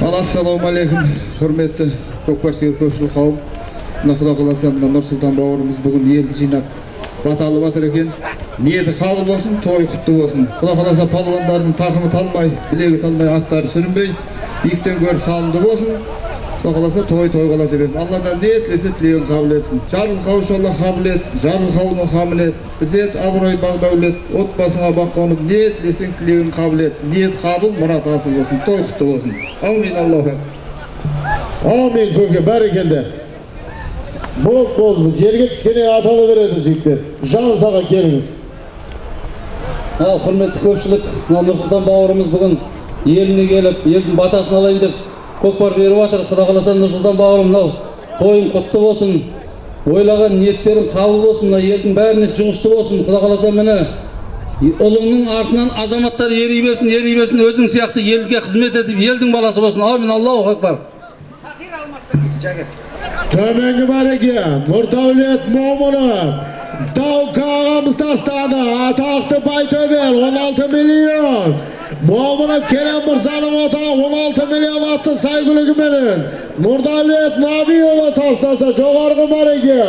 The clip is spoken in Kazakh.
ал ассалауму алейкум құрметті көкпар сүйер көпшілік қауым. Мына құда қаласа мына бауырымыз бүгін елді жинап баталып жатыр екен. Ниеті қабыл болсын той құтты болсын. Құда қаласа палуандардың тақымы талмай білегі талмай аттары сүрінбей биіктен көріп салымды болсын. Құда қаласа той той қаласа берсін алладан не тілесе тілегін қабыл етсін жарылқаушы алла қабілет жарылқауны қамілет ізет абырой бақ дәулет отбасыңа бақ қонып не тілесең тілегін қабыл ет ниет қабыл мұрат асыл болсын той құтты болсын әумин аллаху Amin көке бәрекелді. Бол бол жерге түскенде аталы береді жігіттер. Жан саға келіңіз. ал құрметті көпшілік мына нұрсұлтан бауырымыз бүгін еліне келіп елдің батасын алайын деп көкпар беріп жатыр құда қаласа нұрсұлтан бауырым мынау тойың құтты болсын. Ойлаған ниеттерің қабыл болсын мына елдің бәріне жұғысты болсын. Құда қаласа міне ұлыңның артынан азаматтар ери берсін ери берсін өзің сияқты елге қызмет етіп елдің баласы болсын. Әумин аллаху акбар. Төменгі бәреке, Нұрдәулет Момынов, Даука ағамыз тастады, атақты Байтөбел 16 миллион. Момынов Керем Мырзаның отағы 16 миллион атты сайгүлігіменен. Нұрдәулет Набиұлы тастаса жоғарғы бәреке,